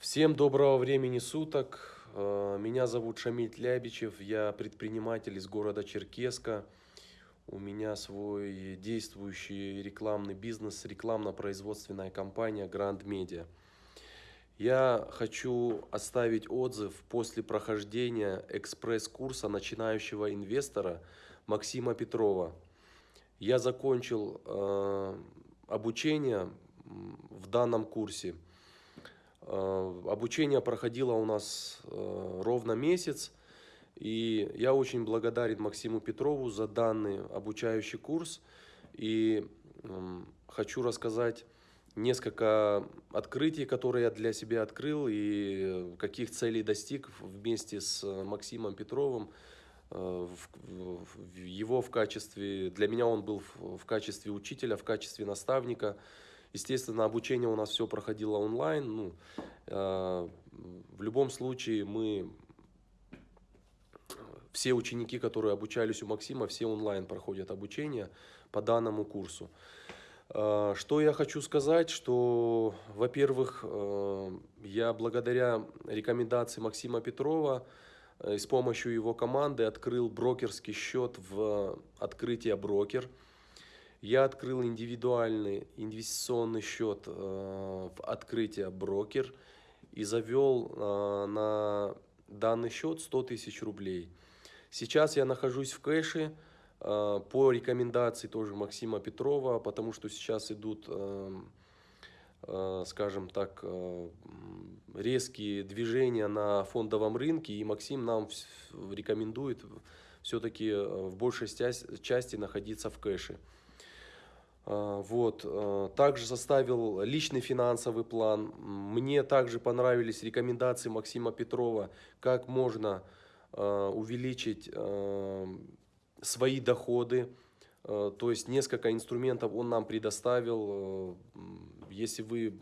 Всем доброго времени суток. Э, Меня зовут Шамиль Лябичев, я предприниматель из города Черкеска. У меня свой действующий рекламный бизнес, рекламно-производственная компания Grand Media. Я хочу оставить отзыв после прохождения экспресс-курса начинающего инвестора Максима Петрова. Я закончил э, обучение м, в данном курсе. Э, Обучение проходило у нас э, ровно месяц. И я очень благодарен Максиму Петрову за данный обучающий курс. И хочу рассказать несколько открытий, которые я для себя открыл и каких целей достиг вместе с Максимом Петровым. Э, Его в качестве, для меня он был в в качестве учителя, в качестве наставника. Естественно, обучение у нас все проходило онлайн. Ну, э, в любом случае мы все ученики, которые обучались у Максима, все онлайн проходят обучение по данному курсу. Э, Что я хочу сказать, что, во-первых, э, я благодаря рекомендации Максима Петрова и с помощью его команды открыл брокерский счет в открытие брокер. Я открыл индивидуальный инвестиционный счет э, в открытие брокер и завел э, на данный счет 100 тысяч рублей. Сейчас я нахожусь в кэше э, по рекомендации тоже Максима Петрова, потому что сейчас идут, э, э, скажем так, э, резкие движения на фондовом рынке, и Максим нам рекомендует все-таки в большей части находиться в кэше. Вот. э, Также составил личный финансовый план. Мне также понравились рекомендации Максима Петрова, как можно э, увеличить э, свои доходы. Э, То есть несколько инструментов он нам предоставил. Э, Если вы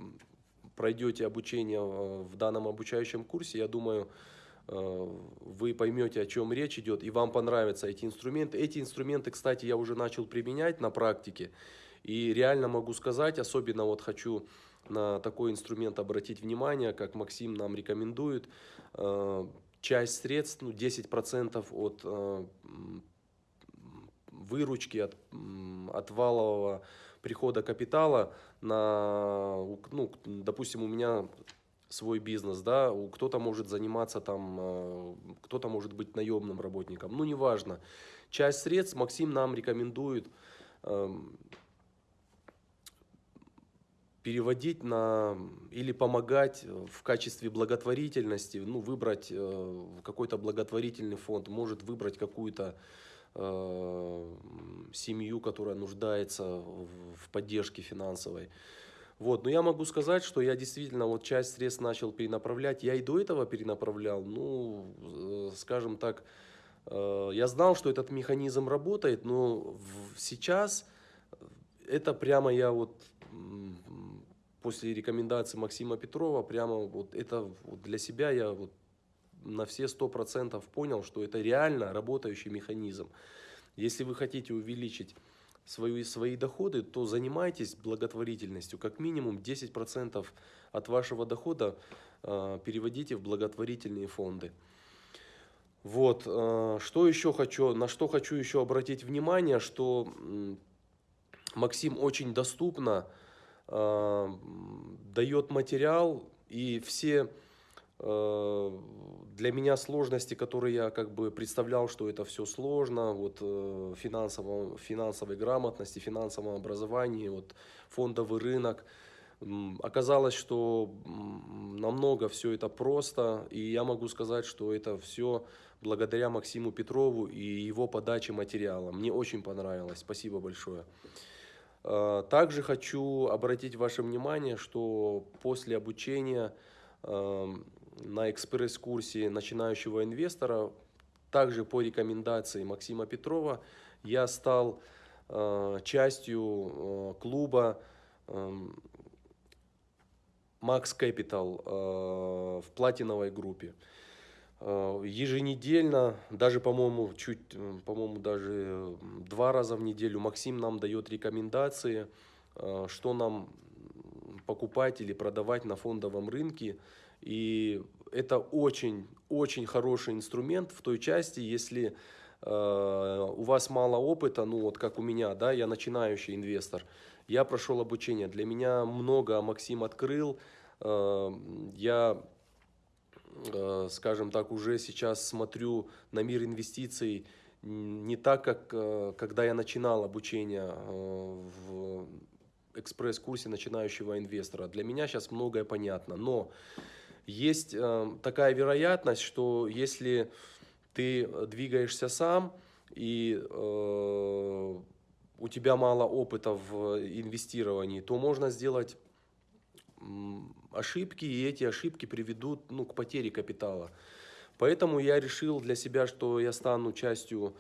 пройдете обучение э, в данном обучающем курсе, я думаю, вы поймете, о чем речь идет, и вам понравятся эти инструменты. Эти инструменты, кстати, я уже начал применять на практике. И реально могу сказать, особенно вот хочу на такой инструмент обратить внимание, как Максим нам рекомендует. Часть средств, ну, 10% от выручки, от, от валового прихода капитала на, ну, допустим, у меня свой бизнес, да, кто-то может заниматься там, э, кто-то может быть наемным работником, ну, неважно. Часть средств Максим нам рекомендует эм, переводить на или помогать в качестве благотворительности, ну, выбрать э, какой-то благотворительный фонд, может выбрать какую-то э, семью, которая нуждается в поддержке финансовой. Вот, но я могу сказать, что я действительно вот часть средств начал перенаправлять. Я и до этого перенаправлял, ну, э, скажем так, э, я знал, что этот механизм работает, но в- сейчас это прямо я вот после рекомендации Максима Петрова, прямо вот это вот для себя я вот на все сто процентов понял, что это реально работающий механизм. Если вы хотите увеличить свои, свои доходы, то занимайтесь благотворительностью. Как минимум 10% от вашего дохода э, переводите в благотворительные фонды. Вот, э, что еще хочу, на что хочу еще обратить внимание, что м, Максим очень доступно э, дает материал и все э, для меня сложности, которые я как бы представлял, что это все сложно, вот э, финансово, финансовой грамотности, финансовом образовании, вот фондовый рынок. Оказалось, что намного все это просто, и я могу сказать, что это все благодаря Максиму Петрову и его подаче материала. Мне очень понравилось. Спасибо большое. Э, Также хочу обратить ваше внимание, что после обучения эм, на экспресс-курсе начинающего инвестора, также по рекомендации Максима Петрова, я стал э, частью э, клуба эм, Max Capital э, в платиновой группе. Э, Еженедельно, даже, по-моему, чуть, э, по-моему, даже э, два раза в неделю Максим нам дает рекомендации э, что нам покупать или продавать на фондовом рынке. И это очень-очень хороший инструмент в той части, если э, у вас мало опыта, ну вот как у меня, да, я начинающий инвестор, я прошел обучение, для меня много Максим открыл, э, я, э, скажем так, уже сейчас смотрю на мир инвестиций не так, как э, когда я начинал обучение э, в экспресс-курсе начинающего инвестора. Для меня сейчас многое понятно, но есть э, такая вероятность, что если ты двигаешься сам и э, у тебя мало опыта в инвестировании, то можно сделать ошибки, и эти ошибки приведут ну, к потере капитала. Поэтому я решил для себя, что я стану частью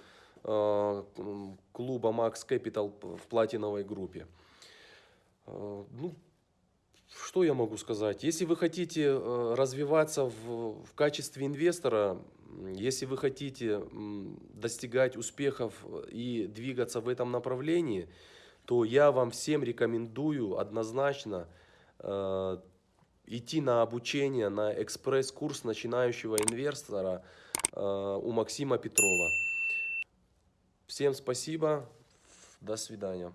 э, клуба Max Capital в платиновой группе. Э, ну, что я могу сказать? Если вы хотите э, развиваться в, в качестве инвестора, если вы хотите достигать успехов и двигаться в этом направлении, то я вам всем рекомендую однозначно э, идти на обучение, на экспресс-курс начинающего инвестора э, у Максима Петрова. Всем спасибо, до свидания.